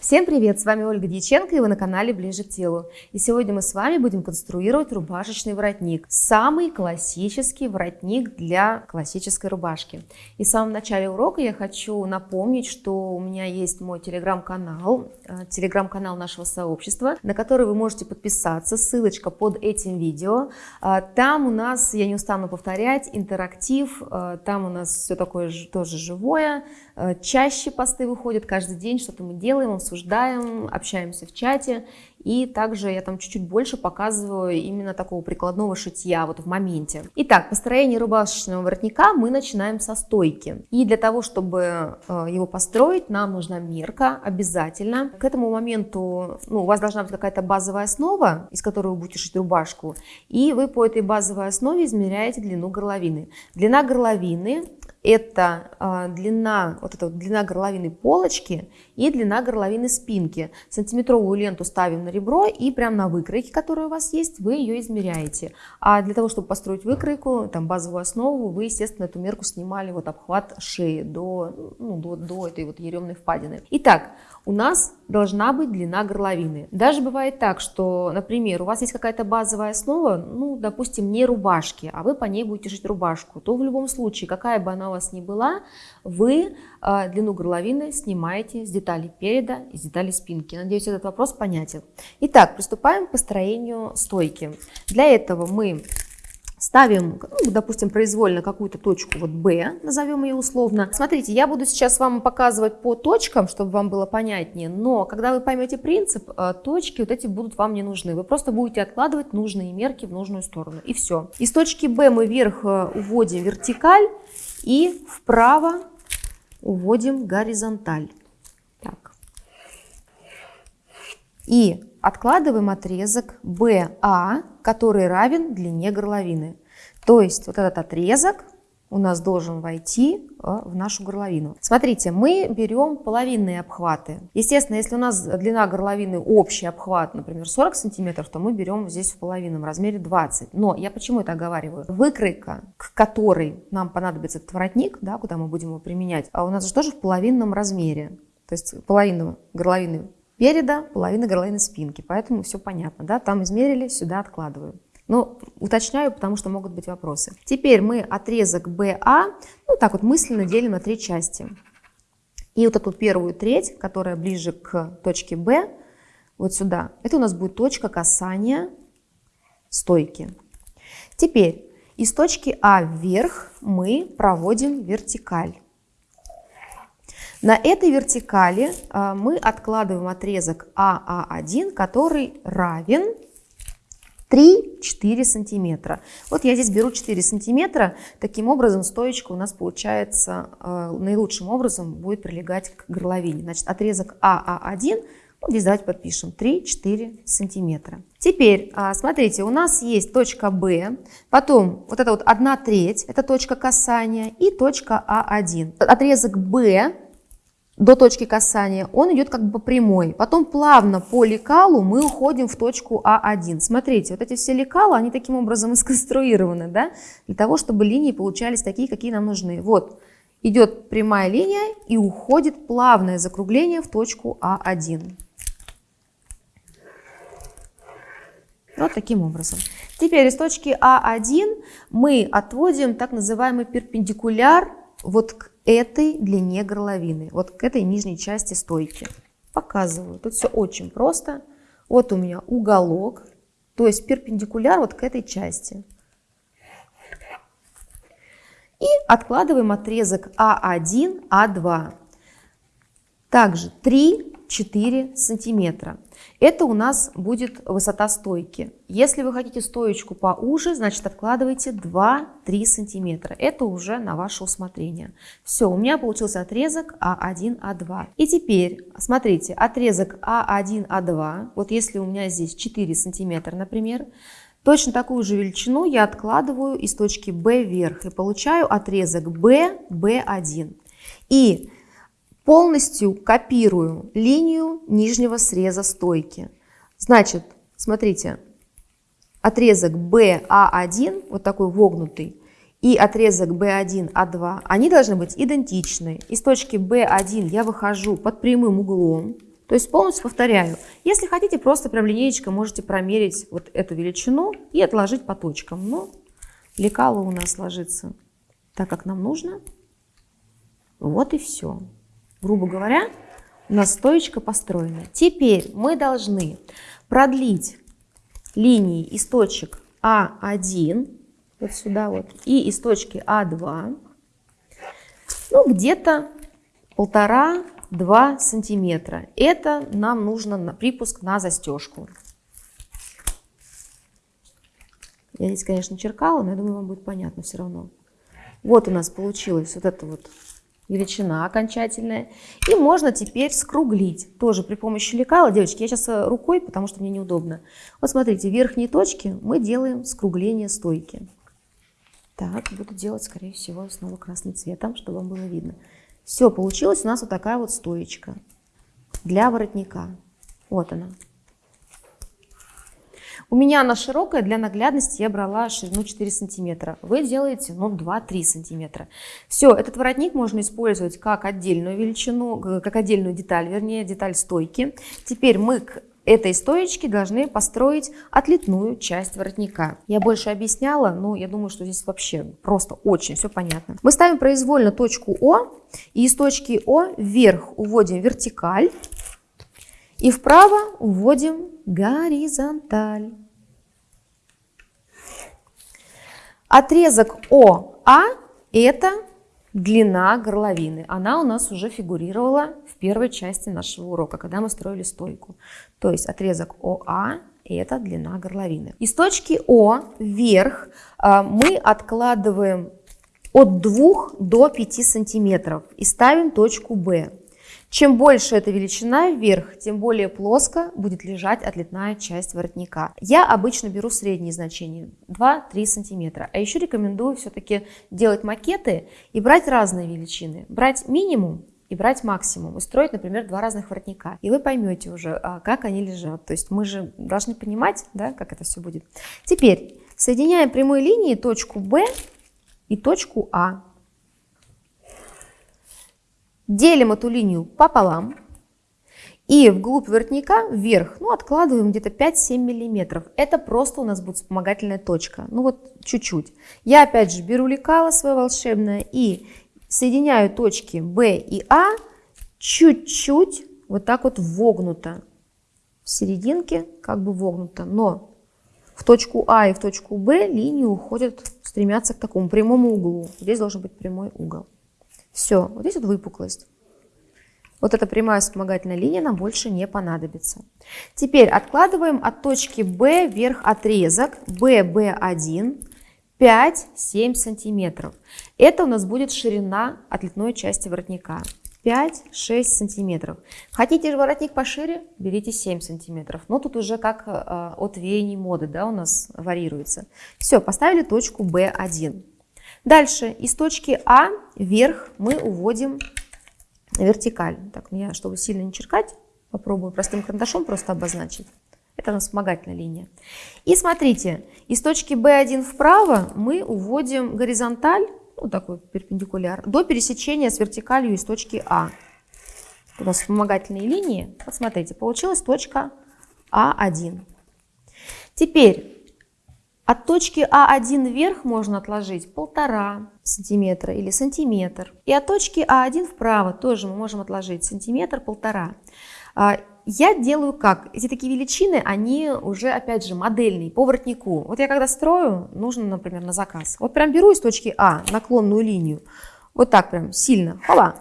Всем привет! С вами Ольга Дьяченко и вы на канале Ближе к телу. И сегодня мы с вами будем конструировать рубашечный воротник. Самый классический воротник для классической рубашки. И в самом начале урока я хочу напомнить, что у меня есть мой телеграм-канал, э, телеграм-канал нашего сообщества, на который вы можете подписаться. Ссылочка под этим видео. Э, там у нас, я не устану повторять, интерактив. Э, там у нас все такое тоже живое. Чаще посты выходят каждый день, что-то мы делаем, обсуждаем, общаемся в чате. И также я там чуть-чуть больше показываю именно такого прикладного шитья вот в моменте. Итак, построение рубашечного воротника мы начинаем со стойки. И для того, чтобы э, его построить, нам нужна мерка обязательно. К этому моменту ну, у вас должна быть какая-то базовая основа, из которой вы будете шить рубашку. И вы по этой базовой основе измеряете длину горловины. Длина горловины это э, длина, вот эта длина горловины полочки и длина горловины спинки. Сантиметровую ленту ставим на ребро и прямо на выкройке, которая у вас есть, вы ее измеряете. А для того, чтобы построить выкройку, там базовую основу, вы, естественно, эту мерку снимали вот обхват шеи до, ну, до, до этой вот еремной впадины. Итак, у нас должна быть длина горловины. Даже бывает так, что, например, у вас есть какая-то базовая основа, ну, допустим, не рубашки, а вы по ней будете шить рубашку, то в любом случае, какая бы она у вас ни была, вы э, длину горловины снимаете с деталей переда и с деталей спинки. Надеюсь, этот вопрос понятен. Итак, приступаем к построению стойки. Для этого мы Ставим, ну, допустим, произвольно какую-то точку, вот B, назовем ее условно. Смотрите, я буду сейчас вам показывать по точкам, чтобы вам было понятнее, но когда вы поймете принцип, э, точки вот эти будут вам не нужны. Вы просто будете откладывать нужные мерки в нужную сторону, и все. Из точки B мы вверх э, уводим вертикаль и вправо уводим горизонталь. Так. И откладываем отрезок BA, который равен длине горловины. То есть вот этот отрезок у нас должен войти э, в нашу горловину. Смотрите, мы берем половинные обхваты. Естественно, если у нас длина горловины общий обхват, например, 40 сантиметров, то мы берем здесь в половинном размере 20. Но я почему это оговариваю? Выкройка, к которой нам понадобится этот воротник, да, куда мы будем его применять, а у нас же тоже в половинном размере. То есть половину горловины переда, половина горловины спинки. Поэтому все понятно. Да? Там измерили, сюда откладываю. Но уточняю, потому что могут быть вопросы. Теперь мы отрезок БА, ну так вот мысленно делим на три части. И вот эту первую треть, которая ближе к точке Б, вот сюда, это у нас будет точка касания стойки. Теперь из точки А вверх мы проводим вертикаль. На этой вертикали а, мы откладываем отрезок АА1, который равен 3-4 сантиметра. Вот я здесь беру 4 сантиметра. Таким образом стоечка у нас получается э, наилучшим образом будет прилегать к горловине. Значит, отрезок АА1, ну, здесь давайте подпишем 3-4 сантиметра. Теперь, э, смотрите, у нас есть точка Б, потом вот это вот 1 треть, это точка касания, и точка А1. Отрезок Б до точки касания, он идет как бы по прямой. Потом плавно по лекалу мы уходим в точку А1. Смотрите, вот эти все лекала, они таким образом и сконструированы, да, для того, чтобы линии получались такие, какие нам нужны. Вот, идет прямая линия и уходит плавное закругление в точку А1. Вот таким образом. Теперь из точки А1 мы отводим так называемый перпендикуляр вот к этой длине горловины, вот к этой нижней части стойки. Показываю. Тут все очень просто. Вот у меня уголок, то есть перпендикуляр вот к этой части. И откладываем отрезок А1, А2. Также 3-4 сантиметра. Это у нас будет высота стойки. Если вы хотите стоечку поуже, значит откладывайте 2-3 сантиметра. Это уже на ваше усмотрение. Все, у меня получился отрезок А1, А2. И теперь, смотрите, отрезок А1, А2, вот если у меня здесь 4 сантиметра, например, Точно такую же величину я откладываю из точки B вверх и получаю отрезок B, B1. И полностью копирую линию нижнего среза стойки. Значит, смотрите, отрезок BA1, вот такой вогнутый, и отрезок B1, A2, они должны быть идентичны. Из точки B1 я выхожу под прямым углом, То есть полностью повторяю. Если хотите, просто прям линеечкой можете промерить вот эту величину и отложить по точкам. Но лекало у нас ложится так, как нам нужно. Вот и все. Грубо говоря, у нас стоечка построена. Теперь мы должны продлить линии из точек А1, вот сюда вот, и из точки А2, ну, где-то полтора-два сантиметра. Это нам нужно на припуск на застежку. Я здесь, конечно, черкала, но я думаю, вам будет понятно все равно. Вот у нас получилась вот эта вот величина окончательная. И можно теперь скруглить, тоже при помощи лекала. Девочки, я сейчас рукой, потому что мне неудобно. Вот смотрите, верхние точки мы делаем скругление стойки. Так, буду делать, скорее всего, снова красным цветом, чтобы вам было видно. Все, получилась у нас вот такая вот стоечка для воротника. Вот она. У меня она широкая, для наглядности я брала ширину 4 сантиметра. Вы делаете ну, 2-3 сантиметра. Все, этот воротник можно использовать как отдельную величину, как отдельную деталь, вернее, деталь стойки. Теперь мы к этой стоечки должны построить отлитную часть воротника. Я больше объясняла, но я думаю, что здесь вообще просто очень все понятно. Мы ставим произвольно точку О, и из точки О вверх уводим вертикаль, и вправо уводим горизонталь. Отрезок ОА – это длина горловины. Она у нас уже фигурировала в первой части нашего урока, когда мы строили стойку. То есть отрезок ОА – это длина горловины. Из точки О вверх а, мы откладываем от 2 до 5 сантиметров и ставим точку Б. Чем больше эта величина вверх, тем более плоско будет лежать отлетная часть воротника. Я обычно беру средние значения 2-3 сантиметра. А еще рекомендую все-таки делать макеты и брать разные величины. Брать минимум и брать максимум, и строить, например, два разных воротника. И вы поймете уже, а, как они лежат. То есть мы же должны понимать, да, как это все будет. Теперь соединяем прямой линией точку B и точку А. Делим эту линию пополам. И вглубь воротника вверх, ну, откладываем где-то 5-7 миллиметров. Это просто у нас будет вспомогательная точка. Ну, вот чуть-чуть. Я, опять же, беру лекало свое волшебное и соединяю точки B и А чуть-чуть, вот так вот вогнуто. В серединке как бы вогнуто, но в точку А и в точку Б линии уходят, стремятся к такому прямому углу. Здесь должен быть прямой угол. Все, вот здесь вот выпуклость. Вот эта прямая вспомогательная линия нам больше не понадобится. Теперь откладываем от точки B вверх отрезок BB1 5-7 сантиметров. Это у нас будет ширина отлетной части воротника. 5-6 сантиметров. Хотите воротник пошире, берите 7 сантиметров. Но тут уже как э, от веяний моды да, у нас варьируется. Все, поставили точку B1. Дальше из точки А вверх мы уводим вертикаль. Так, я, чтобы сильно не черкать, попробую простым карандашом просто обозначить. Это у нас вспомогательная линия. И смотрите, из точки B1 вправо мы уводим горизонталь, ну такой перпендикуляр, до пересечения с вертикалью из точки А. У нас вспомогательные линии. Посмотрите, получилась точка А1. Теперь от точки А1 вверх можно отложить полтора сантиметра или сантиметр. И от точки А1 вправо тоже мы можем отложить сантиметр-полтора. А, я делаю как? Эти такие величины, они уже, опять же, модельные, по воротнику. Вот я когда строю, нужно, например, на заказ. Вот прям беру из точки А наклонную линию, вот так прям сильно, хола.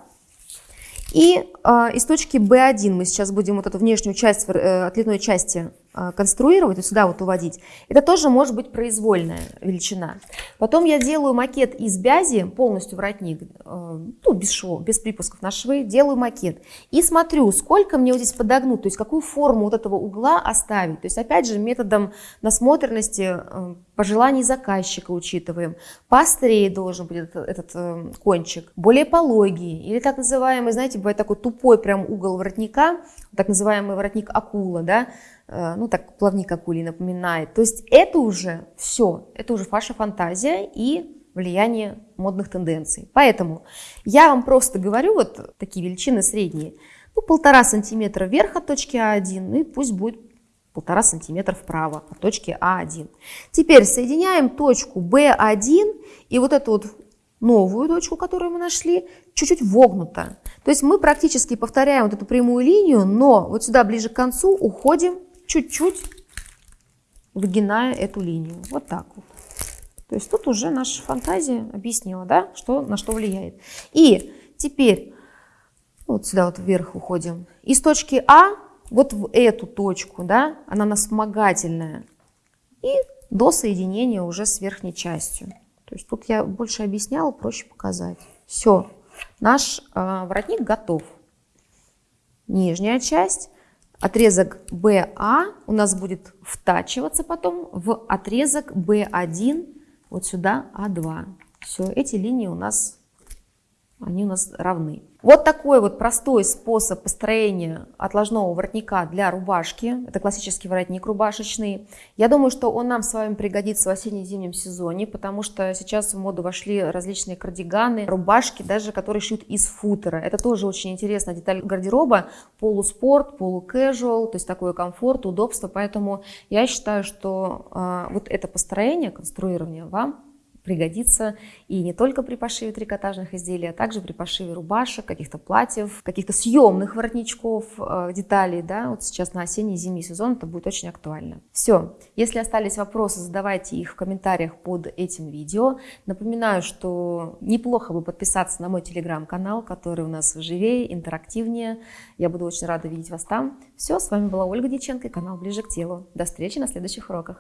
И э, из точки B1 мы сейчас будем вот эту внешнюю часть, э, отлетной части конструировать, вот сюда вот уводить, это тоже может быть произвольная величина. Потом я делаю макет из бязи, полностью воротник, э, ну, без швов, без припусков на швы, делаю макет. И смотрю, сколько мне вот здесь подогнуть, то есть какую форму вот этого угла оставить. То есть опять же методом насмотренности, э, пожеланий заказчика учитываем. Поострее должен быть этот, этот э, кончик, более пологий. Или так называемый, знаете, бывает такой тупой прям угол воротника, так называемый воротник акула, да, ну так плавник акулий напоминает. То есть это уже все, это уже ваша фантазия и влияние модных тенденций. Поэтому я вам просто говорю вот такие величины средние. ну, полтора сантиметра вверх от точки А1, ну и пусть будет полтора сантиметра вправо от точки А1. Теперь соединяем точку B1 и вот эту вот новую точку, которую мы нашли, чуть-чуть вогнуто. То есть мы практически повторяем вот эту прямую линию, но вот сюда ближе к концу уходим чуть-чуть, выгиная эту линию. Вот так вот. То есть тут уже наша фантазия объяснила, да, что, на что влияет. И теперь вот сюда вот вверх уходим. Из точки А вот в эту точку, да, она у нас вспомогательная. И до соединения уже с верхней частью. То есть тут я больше объясняла, проще показать. Все, наш э, воротник готов. Нижняя часть, отрезок BA у нас будет втачиваться потом в отрезок B1, вот сюда А2. Все, эти линии у нас, они у нас равны. Вот такой вот простой способ построения отложного воротника для рубашки. Это классический воротник рубашечный. Я думаю, что он нам с вами пригодится в осенне-зимнем сезоне, потому что сейчас в моду вошли различные кардиганы, рубашки, даже которые шьют из футера. Это тоже очень интересная деталь гардероба. Полуспорт, полукэжуал, то есть такой комфорт, удобство. Поэтому я считаю, что э, вот это построение, конструирование вам пригодится и не только при пошиве трикотажных изделий, а также при пошиве рубашек, каких-то платьев, каких-то съемных воротничков, э, деталей. Да? Вот сейчас на осенний и зимний сезон это будет очень актуально. Все. Если остались вопросы, задавайте их в комментариях под этим видео. Напоминаю, что неплохо бы подписаться на мой телеграм-канал, который у нас живее, интерактивнее. Я буду очень рада видеть вас там. Все, с вами была Ольга Диченко и канал «Ближе к телу». До встречи на следующих уроках.